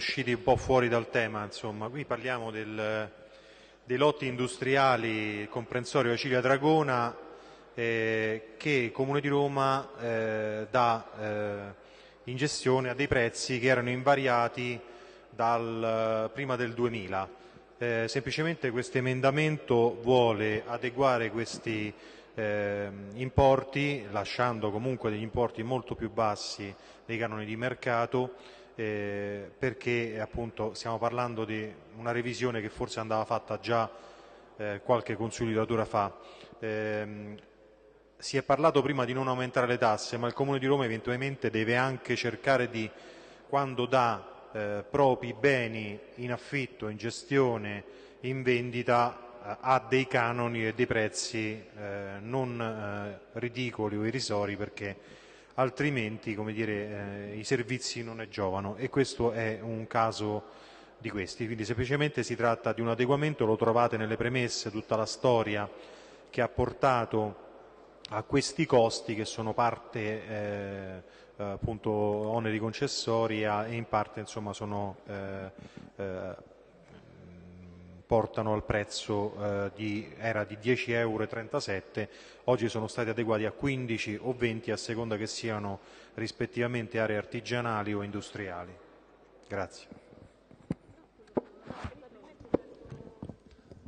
usciti un po' fuori dal tema, insomma. Qui parliamo del, dei lotti industriali comprensorio Acilia Dragona eh, che il Comune di Roma eh, dà eh, in gestione a dei prezzi che erano invariati dal, prima del 2000. Eh, semplicemente questo emendamento vuole adeguare questi eh, importi, lasciando comunque degli importi molto più bassi dei canoni di mercato, eh, perché appunto stiamo parlando di una revisione che forse andava fatta già eh, qualche consolidatura fa. Ehm, si è parlato prima di non aumentare le tasse, ma il Comune di Roma eventualmente deve anche cercare di, quando dà eh, propri beni in affitto, in gestione, in vendita, eh, ha dei canoni e dei prezzi eh, non eh, ridicoli o irrisori perché altrimenti dire, eh, i servizi non ne giovano e questo è un caso di questi. Quindi semplicemente si tratta di un adeguamento, lo trovate nelle premesse, tutta la storia che ha portato a questi costi che sono parte eh, appunto oneri concessori e in parte insomma sono eh, eh, portano al prezzo eh, di, era di 10,37 euro, oggi sono stati adeguati a 15 o 20 a seconda che siano rispettivamente aree artigianali o industriali. Grazie.